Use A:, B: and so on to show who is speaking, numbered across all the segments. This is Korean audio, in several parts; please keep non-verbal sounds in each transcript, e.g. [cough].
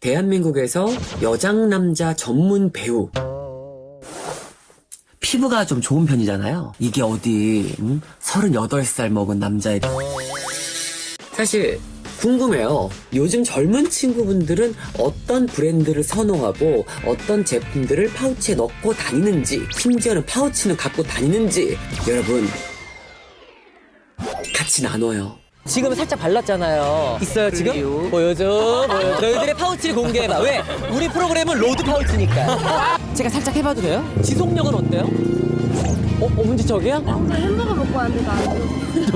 A: 대한민국에서 여장 남자 전문 배우. 피부가 좀 좋은 편이잖아요. 이게 어디, 음? 38살 먹은 남자의. 사실, 궁금해요. 요즘 젊은 친구분들은 어떤 브랜드를 선호하고 어떤 제품들을 파우치에 넣고 다니는지, 심지어는 파우치는 갖고 다니는지, 여러분, 같이 나눠요.
B: 지금 살짝 발랐잖아요. 있어요 지금? 보여줘, 보여줘. 너희들의 파우치를 공개해봐. 왜? 우리 프로그램은 로드 파우치니까. 제가 살짝 해봐도 돼요? 지속력은 어때요? 어, 어 문제 저기야?
C: 햄버거 먹고 왔는데 나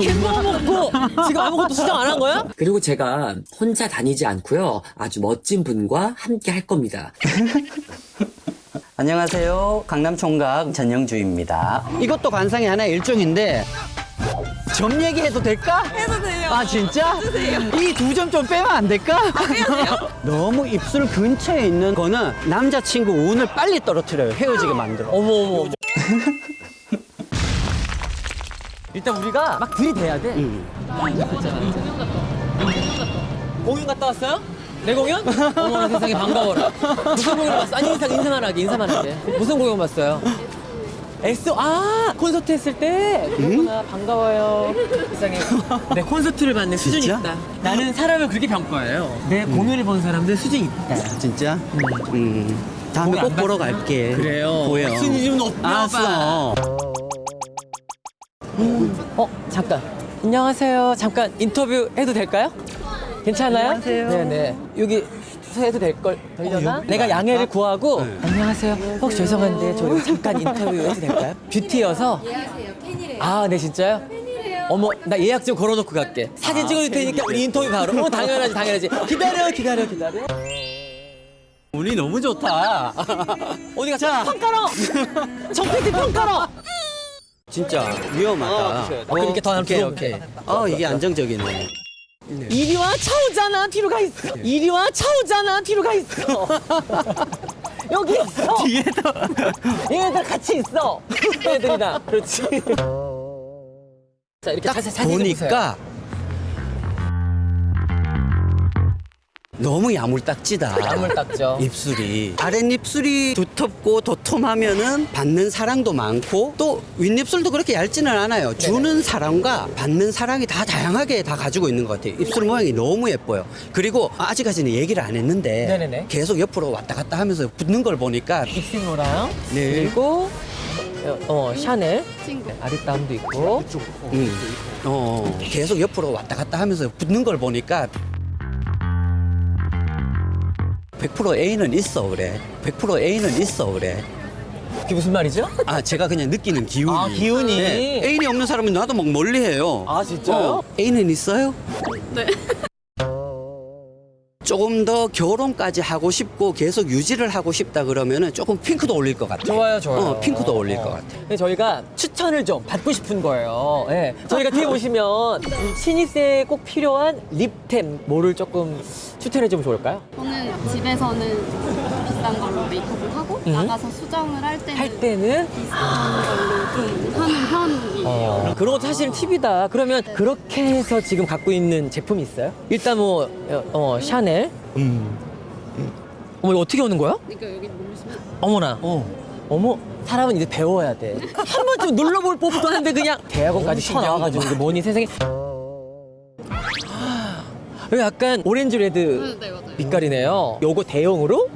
B: 햄버거 먹고 지금 아무것도 수정 안 한 거야?
A: 그리고 제가 혼자 다니지 않고요. 아주 멋진 분과 함께 할 겁니다.
D: 안녕하세요. 강남 총각 전영주입니다. 이것도 관상의 하나의 일종인데 점 얘기해도 될까?
C: 해도 돼요.
D: 아 진짜? 이 두 점 좀 빼면 안 될까? [laughs] 너무 입술 근처에 있는 거는 남자친구 운을 빨리 떨어뜨려요. 헤어지게 만들어.
B: 어머 어머 어머. [laughs] 일단 우리가 막 들이대야 돼. 공연 갔다 왔어요? 내 공연? [laughs] 어머나 세상에 반가워라. 무슨 공연 봤어? 아니 인사 인사만 하게 인사만 하게. 무슨 공연 봤어요? 엑소 아 콘서트 했을 때 그렇구나 반가워요 세상에 [laughs] 내 콘서트를 받는 수준이
D: 진짜?
B: 있다 나는 사람을 그렇게 평가해요 내 공연을 본 사람들 수준이 있다
D: 진짜? 음. 다음에
B: 거기
D: 안꼭 보러? 갈게.
B: 그래요
D: 보여.
B: 순위 좀 높여
D: 알았어.
B: 어 잠깐 안녕하세요 잠깐 인터뷰 해도 될까요? 괜찮아요?
D: 안녕하세요.
B: 네네 여기 서 해도 될 걸 되려나? 내가 양해를 구하고 안녕하세요 혹시 죄송한데 저 여기 잠깐 인터뷰 해도 될까요? [laughs] 뷰티여서
C: 예약하세요. 팬이래요.
B: 아 네 진짜요?
C: 팬이래요.
B: 어머 나 예약 좀 걸어놓고 갈게 사진 찍어줄 테니까 우리 인터뷰 바로 어 당연하지 당연하지 기다려 기다려 기다려
D: 운이 너무 좋다. [laughs]
B: 어디 가 자 평가로 정PT 평가로
D: 진짜 위험하다.
B: 어. 어, 그러니까 더
D: 오케이,
B: 들어오면
D: 오케이.
B: 돼.
D: 어, 이게 안정적이네.
B: 이리 와 차오잖아 뒤로 가 있어. 이리 와 차오잖아 뒤로 가 있어. [laughs] 여기 있어. 뒤에도. 얘네들 같이 있어. [laughs] 얘네들이랑 그렇지. [laughs] 자 이렇게
D: 딱
B: 자세 사진 보세요
D: 너무 야물딱지다.
B: 닦죠.
D: 입술이. 아랫입술이 두텁고 도톰하면은 받는 사랑도 많고 또 윗입술도 그렇게 얇지는 않아요. 주는 사랑과 받는 사랑이 다 다양하게 다 가지고 있는 것 같아요. 입술 모양이 너무 예뻐요. 그리고 아직까지는 얘기를 안 했는데
B: 네네네.
D: 계속 옆으로 왔다 갔다 하면서 붙는 걸 보니까
B: 빅스노랑
D: 네.
B: 그리고 어, 어, 샤넬.
C: 친구.
B: 아리따움도 있고.
D: 음, 어, 계속 옆으로 왔다 갔다 하면서 붙는 걸 보니까 100% A는 있어 그래 100% A는 있어 그래
B: 그게 무슨 말이죠?
D: 아 제가 그냥 느끼는 기운이
B: 아, 기운이.
D: 네. 애인이 없는 사람은 나도 막 멀리해요
B: 아, 진짜요?
D: 어, 애인은 있어요?
C: 네. [laughs]
D: 조금 더 결혼까지 하고 싶고 계속 유지를 하고 싶다 그러면은 조금 핑크도 올릴 것 같아
B: 좋아요, 좋아요.
D: 어, 핑크도 올릴
B: 어.
D: 것 같아
B: 근데 저희가 추천을 좀 받고 싶은 거예요. 예. 저희가 뒤에 보시면 신입생에 꼭 필요한 립템 뭐를 조금 추천해 주면 좋을까요?
C: 저는 집에서는 비싼 걸로 메이크업을 하고
B: 음.
C: 나가서 수정을 할 때는
B: 할 때는
C: 비싼 걸로 좀 하는 편이에요.
B: 어, 그런 것도 사실은 팁이다. 그러면 그렇게 해서 지금 갖고 있는 제품이 있어요? 일단 뭐 어, 어, 샤넬.
D: 음.
B: 어머 이거 어떻게 오는 거야?
C: 그러니까 여기 누르시면
B: 어머나.
D: 어.
B: 어머 사람은 이제 배워야 돼. 한 번쯤 눌러볼 법도 한데 그냥 [laughs] 대학원까지 쳐나와가지고 뭐니 세상에. 약간 오렌지 레드
C: 네 맞아요.
B: 빛깔이네요. 요거 대용으로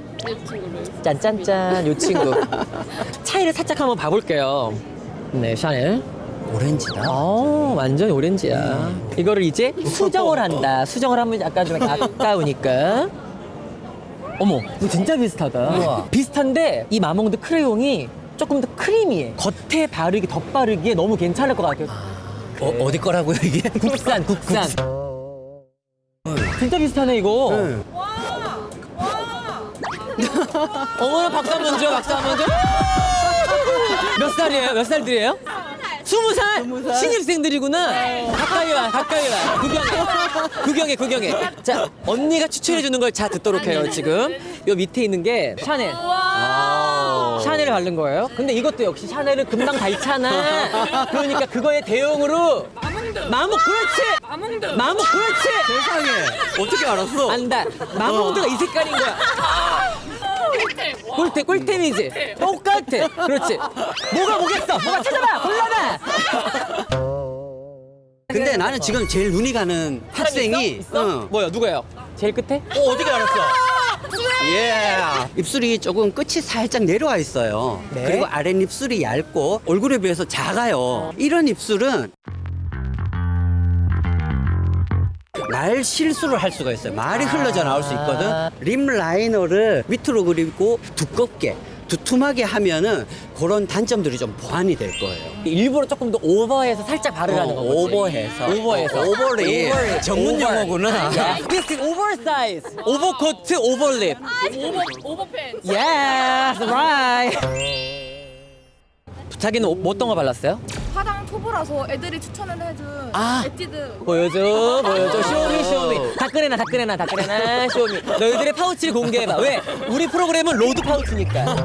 B: 짠짠짠 요 친구 [laughs] 차이를 살짝 한번 봐볼게요. 네 샤넬.
D: 오렌지다
B: 어 완전 오렌지야. 이거를 이제 수정을 한다. 수정을 하면 약간 좀 아까우니까. 어머 이거 진짜 비슷하다.
D: 우와.
B: 비슷한데 이 마몽드 크레용이 조금 더 크리미해. 겉에 바르기 덧바르기에 너무 괜찮을 것 같아요.
D: 어, 어디 거라고요 이게?
B: 국산 국산. 진짜 비슷하네 이거.
D: 네.
B: 어머나 박수 한번 줘, 박수 한번 줘. 몇 살이에요? 몇 살들이에요? 스무 살? 신입생들이구나. 가까이 와, 가까이 와. 구경해, 구경해, 구경해. 자, 언니가 추천해주는 걸 잘 듣도록 해요, 지금. 요 밑에 있는 게 샤넬. 샤넬을 바른 거예요. 근데 이것도 역시 샤넬은 금방 닳잖아. 그러니까 그거에 대용으로. 마목, 그렇지! 마목, 그렇지!
D: 어떻게 알았어?
B: 안다. 마모드가 이 색깔인 거야. 꿀템, 꿀템이지. 똑같아. 그렇지. 뭐가 뭐겠어? 뭐가 찾아봐. 골라봐.
D: 근데 나는 지금 제일 눈이 가는 학생이
B: 있어?
D: 응.
B: 뭐야? 누구예요? 제일 끝에?
D: 어, 어떻게 알았어? 예. 입술이 조금 끝이 살짝 내려와 있어요.
B: 네.
D: 그리고 아랫입술이 얇고 얼굴에 비해서 작아요. 이런 입술은 말 실수를 할 수가 있어요. 말이 흘러져 나올 수 있거든. 립 라이너를 밑으로 그리고 두껍게 두툼하게 하면은 그런 단점들이 좀 보완이 될 거예요.
B: 일부러 조금 더 오버해서 살짝 바르라는
D: 어,
B: 거지.
D: 오버해서.
B: 오버해서.
D: over
B: lip. over lip.
D: 전문
B: 오버.
D: 용어구나. [laughs]
B: Yeah. This is oversize. 오버코트, over lip.
C: 오버 오버팬.
B: Yes, right. 자기는 어- 뭐 어떤 거 발랐어요?
C: 초보라서 애들이 추천을 해준
B: 아.
C: 에뛰드
B: 보여줘, 보여줘. show me, show me. 다 꺼내놔, 다 꺼내놔, 다 꺼내놔. show me. 너희들의 파우치를 공개해봐. 왜? 우리 프로그램은 로드 파우치니까.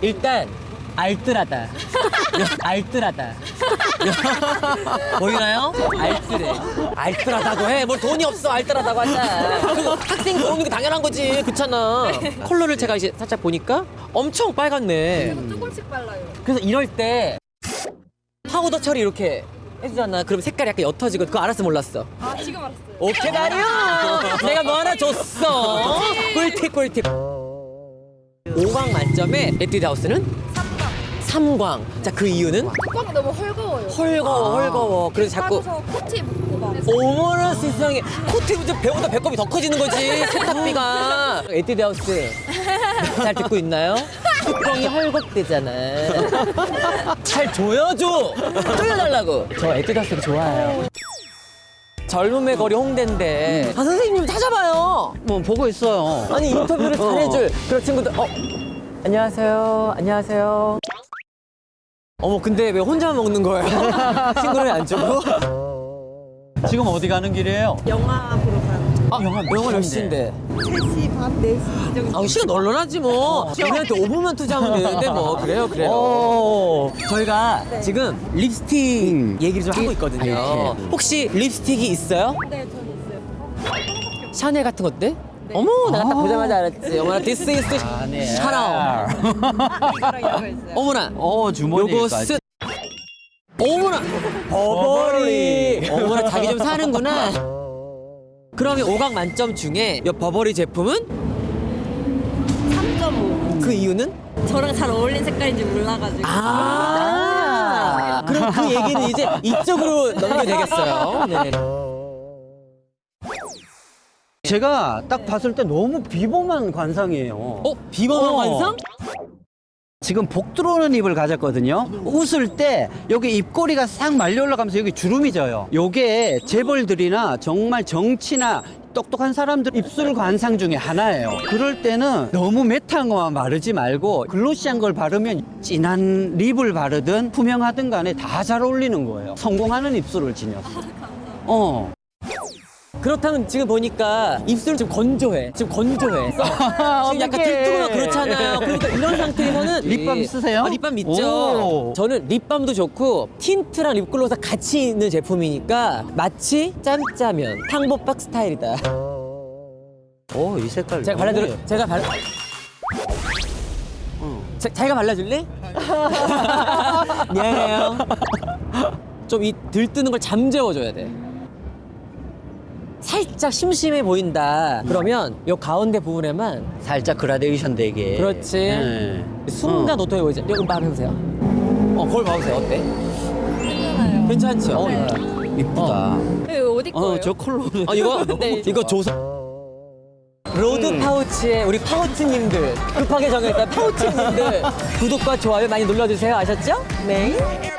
B: 일단 알뜰하다. 알뜰하다. 보이나요? 알뜰해. 알뜰하다고 해. 뭘 돈이 없어. 알뜰하다고 하자. 그리고 학생 들어오는 게 당연한 거지. 그렇잖아. 컬러를 제가 이제 살짝 보니까 엄청 빨갛네.
C: 조금씩 발라요.
B: 그래서 이럴 때 파우더 처리 이렇게 해주잖아. 그럼 색깔이 약간 옅어지고 그거 알았어 몰랐어.
C: 아 지금 알았어요.
B: 오케이 말이야. 내가 뭐 하나 줬어. 꿀팁 꿀팁. 5광 만점에 에뛰드 하우스는
C: 3강.
B: 3광. 자 그 이유는?
C: 뚜껑이 너무 헐거워요.
B: 헐거워 헐거워. 그래서 자꾸
C: 빠져서 코트 묻고 막.
B: 어머나 세상에. 코트 입은 배보다 배꼽이 더 커지는 거지. [laughs] 세탁비가. 에뛰드 하우스. 잘 듣고 있나요? 뚜껑이 헐겁대잖아 잘 조여줘 조여달라고. 저 에뛰드 하우스 좋아요. 젊음의 거리 홍대인데. 아 선생님 좀 찾아봐요.
D: 뭐 보고 있어요.
B: 아니 인터뷰를
D: 어.
B: 잘해줄 그런 친구들. 어. 안녕하세요. 안녕하세요 어머 근데 왜 혼자 먹는 거예요? [laughs] 친구를 안 주고?
D: 지금 어디 가는 길이에요?
E: 영화 보러 가요.
B: 아, 영화, 영화 몇 시인데?
E: 3시 반, 4시 정도.
B: 아, 시간 널널하지 뭐. 우리한테 5분만 투자하면 되는데 뭐. 그래요, 그래요.
D: 오.
B: 저희가 지금 립스틱
D: 음.
B: 얘기를 좀 하고 있거든요.
D: 아이템.
B: 혹시 립스틱이 있어요?
C: 네, 저는 있어요.
B: 샤넬 같은 것들? 어머, 내가 딱 보자마자 알았지. 어머나, this is the
D: 네.
B: 샤넬.
E: 이거랑 이거 있어요.
B: 어머나.
D: 어,
B: 요거
D: 주머니까지.
B: 쓰. 어머나. 버버리. 어머나, 자기 좀 사는구나. 그러면 5강 만점 중에 이 버버리 제품은
E: 3.5.
B: 그 이유는?
E: 저랑 잘 어울린 색깔인지 몰라가지고.
B: 아, 그럼 그 얘기는 이제 이쪽으로 넘겨도 되겠어요. 네.
D: 제가 딱 봤을 때 너무 비범한 관상이에요.
B: 어? 비범한
D: 어.
B: 관상?
D: 지금 복 들어오는 입을 가졌거든요. 웃을 때 여기 입꼬리가 싹 말려 올라가면서 여기 주름이 져요. 요게 재벌들이나 정말 정치나 똑똑한 사람들 입술 관상 중에 하나예요. 그럴 때는 너무 매트한 것만 바르지 말고 글로시한 걸 바르면 진한 립을 바르든 투명하든 간에 다 잘 어울리는 거예요. 성공하는 입술을 지녔어. 어.
B: 그렇다면 지금 보니까 입술 좀 건조해. 지금 건조해. [laughs] 지금 약간
D: 어떡해.
B: 들뜨고 그렇잖아요. 그러니까 이런 상태에서는 [laughs]
D: 립밤 쓰세요?
B: 아, 립밤 있죠.
D: 오.
B: 저는 립밤도 좋고 틴트랑 립글로스 같이 있는 제품이니까 마치 짬짜면 탕보박 스타일이다.
D: 오, 이 색깔.
B: 제가 발라드려. 제가 발. 자, 자기가 발라줄래? [laughs] 미안해요. 좀 이 들뜨는 걸 잠재워줘야 돼. 살짝 심심해 보인다. 그러면 요 가운데 부분에만
D: 살짝 그라데이션 되게.
B: 그렇지.
D: 네.
B: 순간
D: 어.
B: 도톰해 보이죠? 여기 한번 해보세요. 어, 거울 봐보세요. 어때?
C: 괜찮아요.
B: 괜찮죠?
D: 어, 이쁘다.
C: 이거 어디 거예요?
D: 어, 저 컬러.
B: 아, 이거? [laughs]
C: 네,
B: 이거 조선. 로드
D: 음.
B: 파우치에 우리 파우치님들 급하게 정했다 파우치님들 [laughs] 구독과 좋아요 많이 눌러주세요 아셨죠? 네.